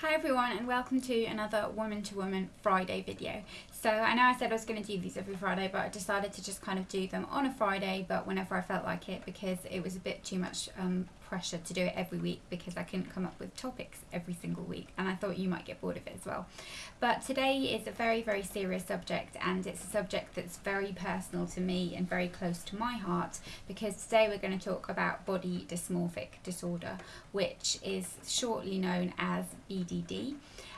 Hi everyone and welcome to another Woman to Woman Friday video. So I know I said I was going to do these every Friday but I decided to just kind of do them on a Friday but whenever I felt like it because it was a bit too much um, pressure to do it every week because I couldn't come up with topics every single week and I thought you might get bored of it as well. But today is a very very serious subject and it's a subject that's very personal to me and very close to my heart because today we're going to talk about body dysmorphic disorder which is shortly known as BDD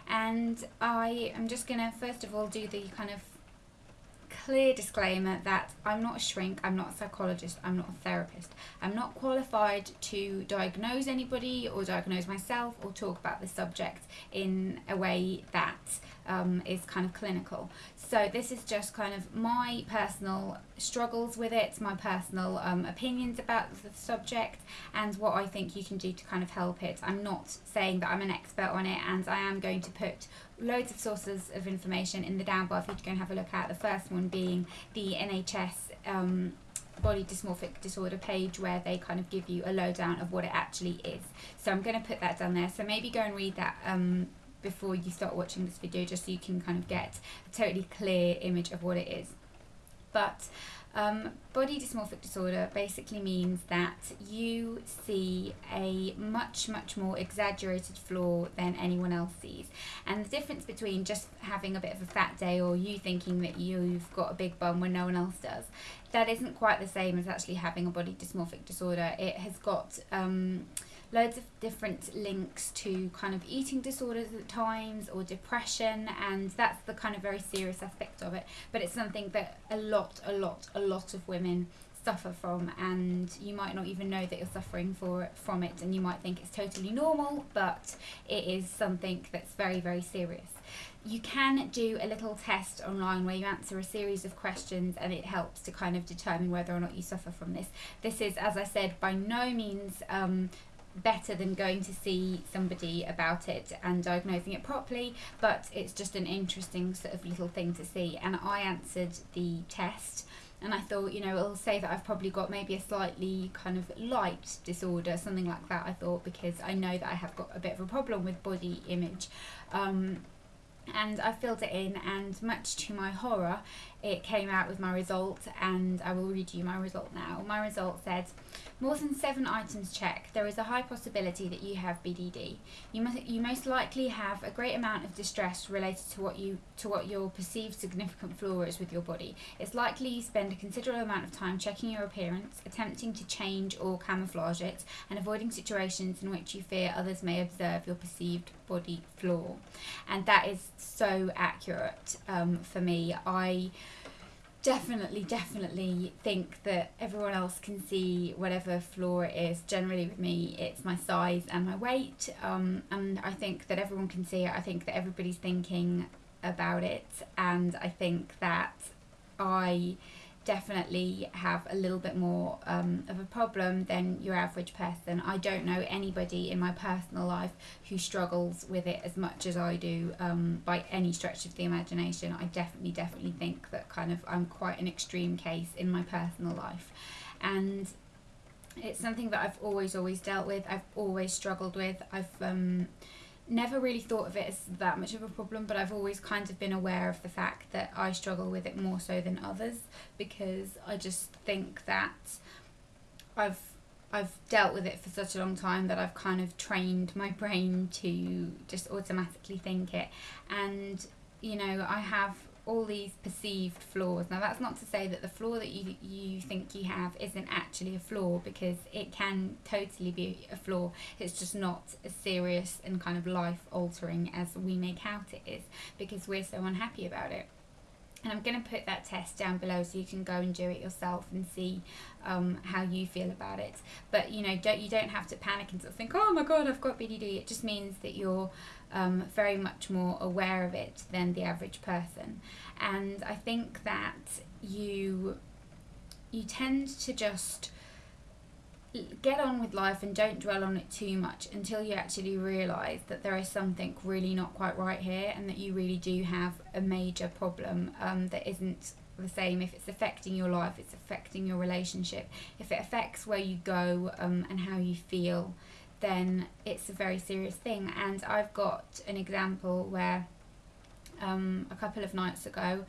and I am just going to first of all do the kind of clear disclaimer that I'm not a shrink, I'm not a psychologist, I'm not a therapist. I'm not qualified to diagnose anybody or diagnose myself or talk about the subject in a way that um, is kind of clinical. So this is just kind of my personal struggles with it, my personal um, opinions about the subject and what I think you can do to kind of help it. I'm not saying that I'm an expert on it and I am going to put loads of sources of information in the down bar for you to go and have a look at. The first one being the NHS um, body dysmorphic disorder page where they kind of give you a lowdown of what it actually is. So I'm going to put that down there. So maybe go and read that um, before you start watching this video just so you can kind of get a totally clear image of what it is. But um, body dysmorphic disorder basically means that you see a much, much more exaggerated flaw than anyone else sees. And the difference between just having a bit of a fat day or you thinking that you've got a big bum when no one else does, that isn't quite the same as actually having a body dysmorphic disorder. It has got um, loads of different links to kind of eating disorders at times or depression and that's the kind of very serious aspect of it. But it's something that a lot a lot a lot of women suffer from and you might not even know that you're suffering for from it and you might think it's totally normal but it is something that's very very serious. You can do a little test online where you answer a series of questions and it helps to kind of determine whether or not you suffer from this. This is as i said by no means um, better than going to see somebody about it and diagnosing it properly but it's just an interesting sort of little thing to see. And I answered the test and I thought you know it'll say that I've probably got maybe a slightly kind of light disorder something like that I thought because I know that I have got a bit of a problem with body image. Um, and I filled it in and much to my horror it came out with my result and I will read you my result now. My result said more than seven items checked. There is a high possibility that you have BDD. You must you most likely have a great amount of distress related to what you to what your perceived significant flaw is with your body. It's likely you spend a considerable amount of time checking your appearance, attempting to change or camouflage it, and avoiding situations in which you fear others may observe your perceived body flaw. And that is so accurate um, for me. I definitely, definitely think that everyone else can see whatever flaw it is. Generally, with me, it's my size and my weight, um, and I think that everyone can see it. I think that everybody's thinking about it, and I think that I definitely have a little bit more um, of a problem than your average person. I don't know anybody in my personal life who struggles with it as much as I do um, by any stretch of the imagination. I definitely, definitely think that kind of I'm quite an extreme case in my personal life. And it's something that I've always, always dealt with. I've always struggled with. I've um, never really thought of it as that much of a problem, but I've always kind of been aware of the fact that I struggle with it more so than others because I just think that I've I've dealt with it for such a long time that I've kind of trained my brain to just automatically think it. And you know I have all these perceived flaws. Now that's not to say that the flaw that you you think you have isn't actually a flaw because it can totally be a flaw. It's just not as serious and kind of life altering as we make out it is because we're so unhappy about it. And I'm going to put that test down below so you can go and do it yourself and see um, how you feel about it. But you know, don't you don't have to panic and sort of think, oh my god, I've got BDD. It just means that you're um, very much more aware of it than the average person. And I think that you you tend to just get on with life and don't dwell on it too much until you actually realize that there is something really not quite right here and that you really do have a major problem um, that isn't the same if it's affecting your life it's affecting your relationship if it affects where you go um, and how you feel then it's a very serious thing. And I've got an example where um, a couple of nights ago,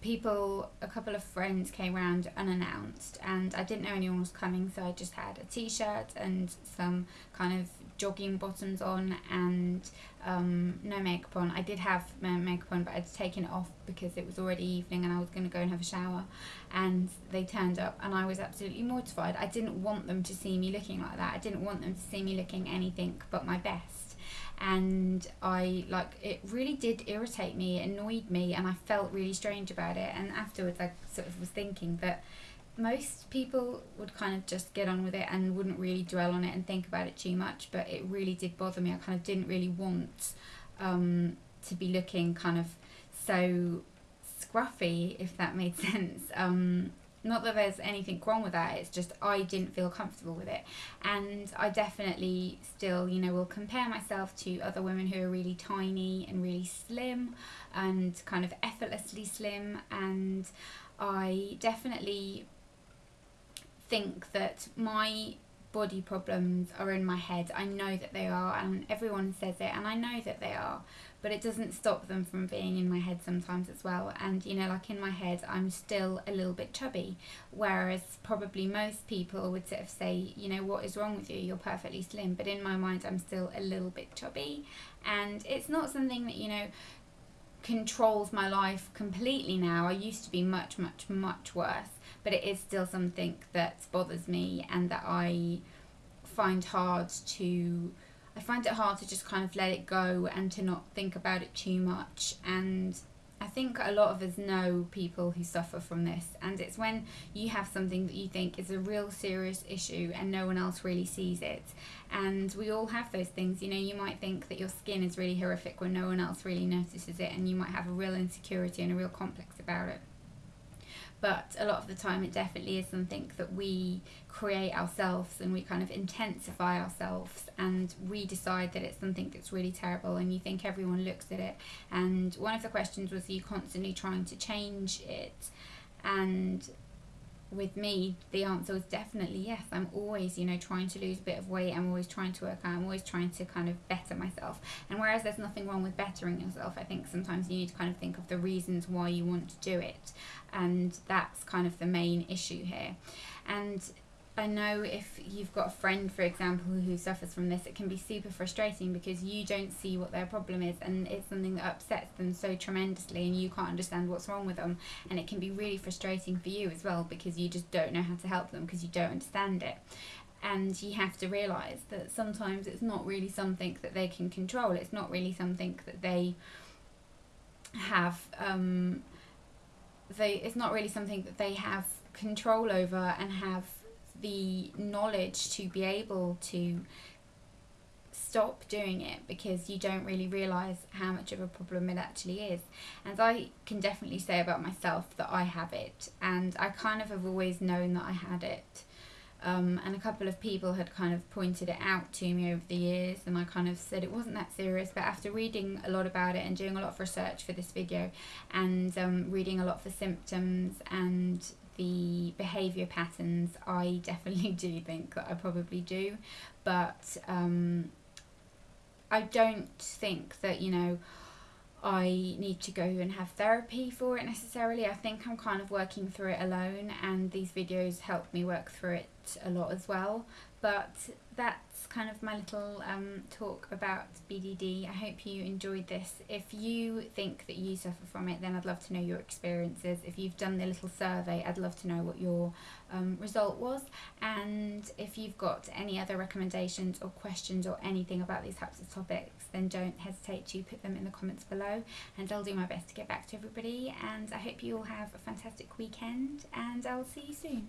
people, a couple of friends came around unannounced, and I didn't know anyone was coming, so I just had a t shirt and some kind of jogging bottoms on and um, no makeup on. I did have my makeup on, but I'd taken it off because it was already evening and I was going to go and have a shower. And they turned up, and I was absolutely mortified. I didn't want them to see me looking like that. I didn't want them to see me looking anything but my best. And I like it really did irritate me, annoyed me, and I felt really strange about it. And afterwards, I sort of was thinking that most people would kind of just get on with it and wouldn't really dwell on it and think about it too much but it really did bother me i kind of didn't really want um, to be looking kind of so scruffy if that made sense um, not that there's anything wrong with that it's just i didn't feel comfortable with it. And i definitely still you know will compare myself to other women who are really tiny and really slim and kind of effortlessly slim. And i definitely think that my body problems are in my head. I know that they are, and everyone says it, and I know that they are, but it doesn't stop them from being in my head sometimes as well. And you know, like in my head, I'm still a little bit chubby, whereas probably most people would sort of say, you know, what is wrong with you? You're perfectly slim, but in my mind, I'm still a little bit chubby, and it's not something that you know controls my life completely now. I used to be much, much, much worse but it is still something that bothers me and that I find hard to I find it hard to just kind of let it go and to not think about it too much and I think a lot of us know people who suffer from this, and it's when you have something that you think is a real serious issue and no one else really sees it. And we all have those things. You know, you might think that your skin is really horrific when no one else really notices it, and you might have a real insecurity and a real complex about it but a lot of the time it definitely is something that we create ourselves and we kind of intensify ourselves and we decide that it's something that's really terrible and you think everyone looks at it. And one of the questions was are you constantly trying to change it? And with me, the answer was definitely yes. I'm always, you know, trying to lose a bit of weight. I'm always trying to work out. I'm always trying to kind of better myself. And whereas there's nothing wrong with bettering yourself, I think sometimes you need to kind of think of the reasons why you want to do it. And that's kind of the main issue here. And I know if you've got a friend, for example, who suffers from this, it can be super frustrating because you don't see what their problem is and it's something that upsets them so tremendously and you can't understand what's wrong with them. And it can be really frustrating for you as well because you just don't know how to help them because you don't understand it. And you have to realise that sometimes it's not really something that they can control, it's not really something that they have. Um, they, it's not really something that they have control over and have the knowledge to be able to stop doing it because you don't really realize how much of a problem it actually is. And I can definitely say about myself that I have it, and I kind of have always known that I had it. Um, and a couple of people had kind of pointed it out to me over the years, and I kind of said it wasn't that serious. But after reading a lot about it and doing a lot of research for this video, and um, reading a lot for symptoms and the behaviour patterns, I definitely do think that I probably do, but um, I don't think that, you know, I need to go and have therapy for it necessarily. I think I'm kind of working through it alone, and these videos help me work through it a lot as well. But that's kind of my little um, talk about BDD. I hope you enjoyed this. If you think that you suffer from it, then I'd love to know your experiences. If you've done the little survey, I'd love to know what your um, result was. And if you've got any other recommendations or questions or anything about these types of topics, then don't hesitate to put them in the comments below. And I'll do my best to get back to everybody. And I hope you all have a fantastic weekend, and I'll see you soon.